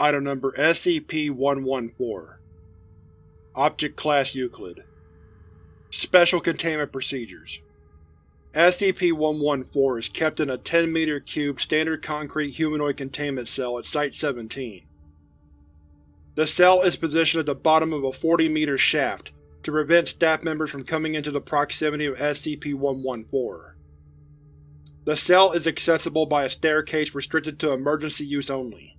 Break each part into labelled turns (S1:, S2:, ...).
S1: Item Number SCP-114 Object Class Euclid Special Containment Procedures SCP-114 is kept in a 10-meter cube standard concrete humanoid containment cell at Site-17. The cell is positioned at the bottom of a 40-meter shaft to prevent staff members from coming into the proximity of SCP-114. The cell is accessible by a staircase restricted to emergency use only.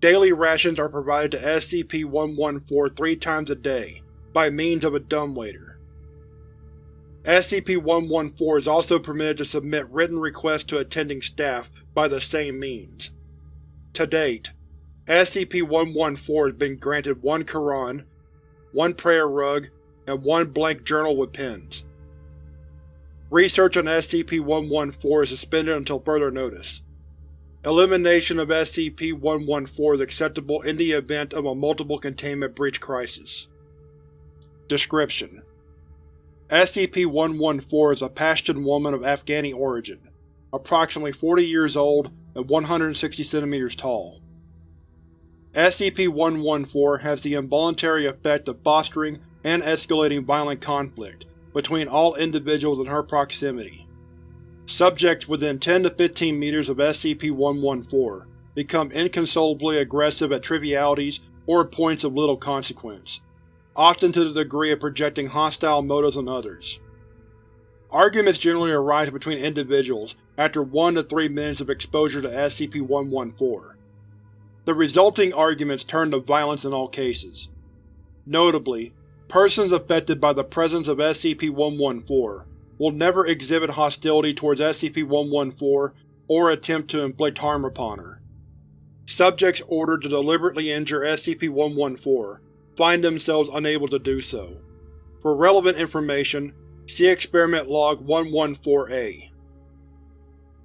S1: Daily rations are provided to SCP-114 three times a day, by means of a dumbwaiter. SCP-114 is also permitted to submit written requests to attending staff by the same means. To date, SCP-114 has been granted one Quran, one prayer rug, and one blank journal with pens. Research on SCP-114 is suspended until further notice. Elimination of SCP-114 is acceptable in the event of a multiple containment breach crisis. Description: SCP-114 is a Pashtun woman of Afghani origin, approximately 40 years old and 160 cm tall. SCP-114 has the involuntary effect of fostering and escalating violent conflict between all individuals in her proximity. Subjects within 10 to 15 meters of SCP-114 become inconsolably aggressive at trivialities or points of little consequence, often to the degree of projecting hostile motives on others. Arguments generally arise between individuals after 1 to 3 minutes of exposure to SCP-114. The resulting arguments turn to violence in all cases. Notably, persons affected by the presence of SCP-114 will never exhibit hostility towards SCP-114 or attempt to inflict harm upon her. Subjects ordered to deliberately injure SCP-114 find themselves unable to do so. For relevant information, see Experiment Log 114-A.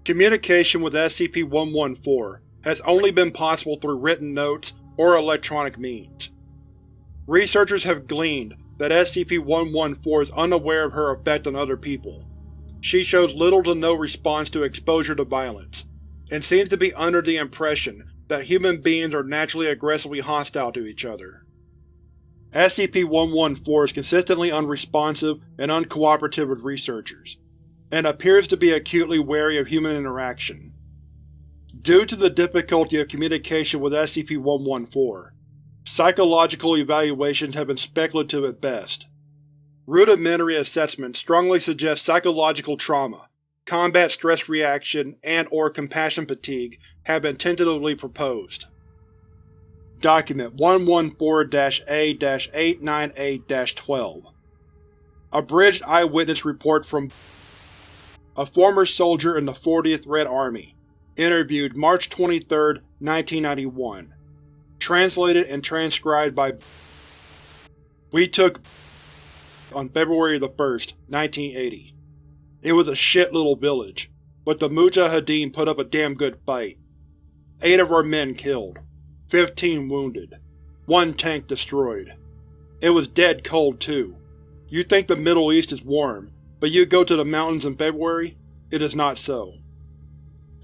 S1: Communication with SCP-114 has only been possible through written notes or electronic means. Researchers have gleaned that SCP-114 is unaware of her effect on other people. She shows little to no response to exposure to violence, and seems to be under the impression that human beings are naturally aggressively hostile to each other. SCP-114 is consistently unresponsive and uncooperative with researchers, and appears to be acutely wary of human interaction. Due to the difficulty of communication with SCP-114, Psychological evaluations have been speculative at best. Rudimentary assessments strongly suggest psychological trauma, combat stress reaction, and or compassion fatigue have been tentatively proposed. Document 114-A-898-12 Abridged eyewitness report from a former soldier in the 40th Red Army, interviewed March 23, 1991 Translated and transcribed by We took on February the 1st, 1980. It was a shit little village, but the Mujahideen put up a damn good fight. Eight of our men killed. Fifteen wounded. One tank destroyed. It was dead cold, too. You think the Middle East is warm, but you go to the mountains in February, it is not so.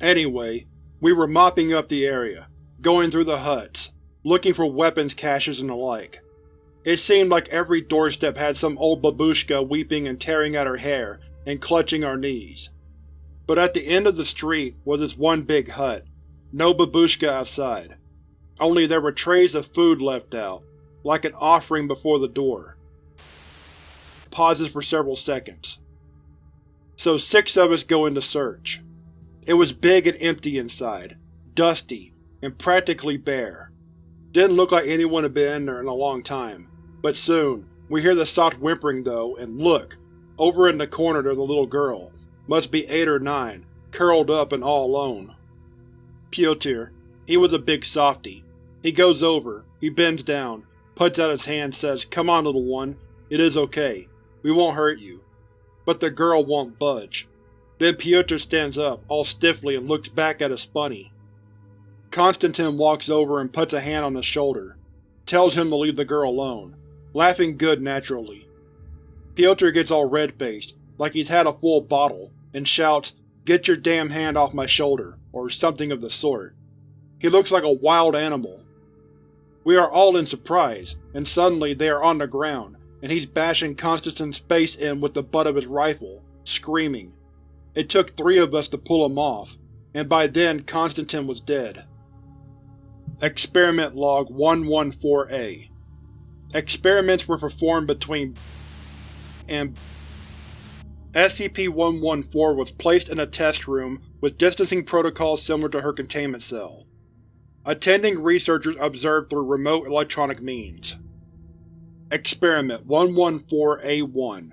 S1: Anyway, we were mopping up the area, going through the huts, looking for weapons caches and the like. It seemed like every doorstep had some old babushka weeping and tearing at her hair and clutching our knees. But at the end of the street was this one big hut. No babushka outside. Only there were trays of food left out, like an offering before the door. Pauses for several seconds. So six of us go in to search. It was big and empty inside, dusty, and practically bare. Didn't look like anyone had been in there in a long time. But soon, we hear the soft whimpering though, and look! Over in the corner there's a little girl. Must be eight or nine, curled up and all alone. Pyotr. He was a big softy. He goes over, he bends down, puts out his hand says, Come on little one, it is okay. We won't hurt you. But the girl won't budge. Then Pyotr stands up, all stiffly, and looks back at us funny. Konstantin walks over and puts a hand on his shoulder, tells him to leave the girl alone, laughing good naturally. Pyotr gets all red-faced, like he's had a full bottle, and shouts, Get your damn hand off my shoulder, or something of the sort. He looks like a wild animal. We are all in surprise, and suddenly they are on the ground, and he's bashing Constantine's face in with the butt of his rifle, screaming. It took three of us to pull him off, and by then Constantine was dead. Experiment Log 114-A Experiments were performed between and SCP-114 was placed in a test room with distancing protocols similar to her containment cell. Attending researchers observed through remote electronic means. Experiment 114-A1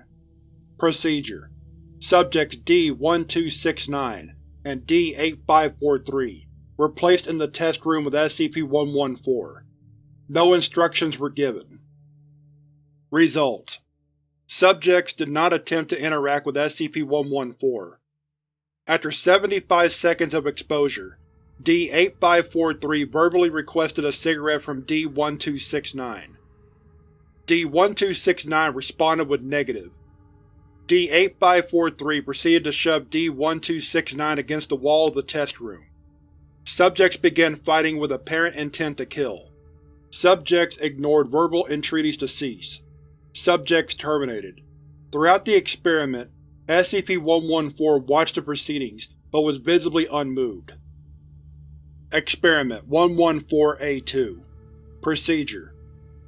S1: Procedure Subjects D-1269 and D-8543 were placed in the test room with SCP-114. No instructions were given. Results: Subjects did not attempt to interact with SCP-114. After 75 seconds of exposure, D-8543 verbally requested a cigarette from D-1269. D-1269 responded with negative. D-8543 proceeded to shove D-1269 against the wall of the test room. Subjects began fighting with apparent intent to kill. Subjects ignored verbal entreaties to cease. Subjects terminated. Throughout the experiment, SCP-114 watched the proceedings, but was visibly unmoved. Experiment 114-A2 Procedure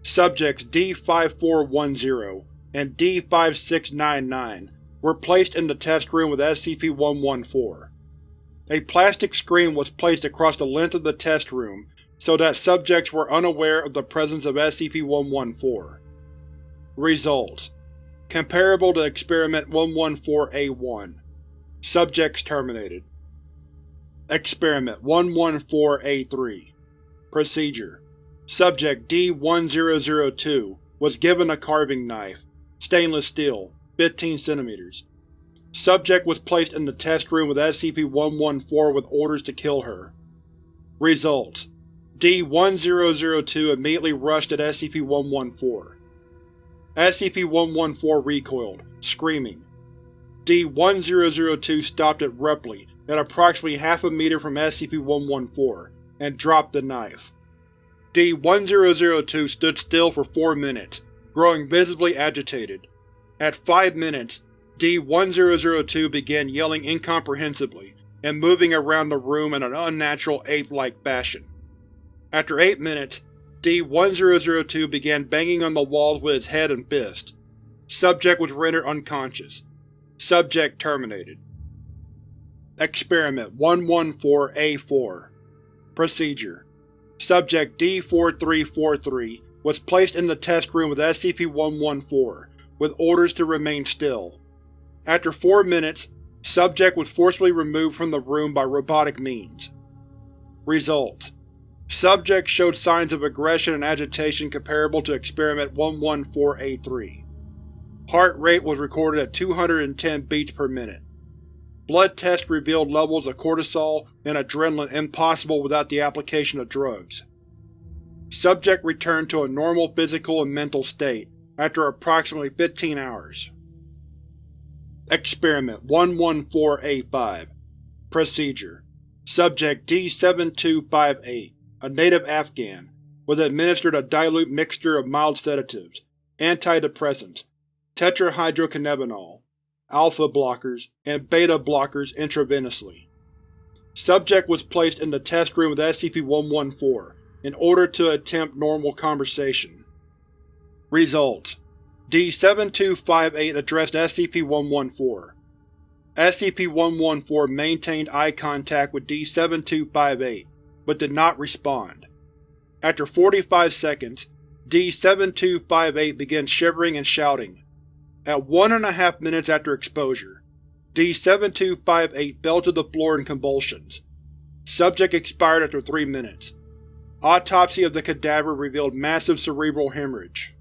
S1: Subjects D-5410 and D-5699 were placed in the test room with SCP-114. A plastic screen was placed across the length of the test room so that subjects were unaware of the presence of SCP-114. Results: Comparable to Experiment 114-A1 Subjects terminated. Experiment 114-A3 Procedure Subject D-1002 was given a carving knife, stainless steel, 15 cm. Subject was placed in the test room with SCP-114 with orders to kill her. Results: D-1002 immediately rushed at SCP-114. SCP-114 recoiled, screaming. D-1002 stopped abruptly at approximately half a meter from SCP-114, and dropped the knife. D-1002 stood still for four minutes, growing visibly agitated. At five minutes, D-1002 began yelling incomprehensibly and moving around the room in an unnatural ape-like fashion. After eight minutes, D-1002 began banging on the walls with his head and fist. Subject was rendered unconscious. Subject terminated. Experiment 114-A4 Procedure Subject D-4343 was placed in the test room with SCP-114, with orders to remain still. After four minutes, subject was forcibly removed from the room by robotic means. Results: Subject showed signs of aggression and agitation comparable to Experiment 114-A3. Heart rate was recorded at 210 beats per minute. Blood tests revealed levels of cortisol and adrenaline impossible without the application of drugs. Subject returned to a normal physical and mental state after approximately 15 hours. Experiment 114-A5 Procedure Subject D-7258, a native Afghan, was administered a dilute mixture of mild sedatives, antidepressants, tetrahydrocannabinol, alpha blockers, and beta blockers intravenously. Subject was placed in the test room with SCP-114 in order to attempt normal conversation. Results D-7258 addressed SCP-114. SCP-114 maintained eye contact with D-7258, but did not respond. After 45 seconds, D-7258 began shivering and shouting. At one and a half minutes after exposure, D-7258 fell to the floor in convulsions. Subject expired after three minutes. Autopsy of the cadaver revealed massive cerebral hemorrhage.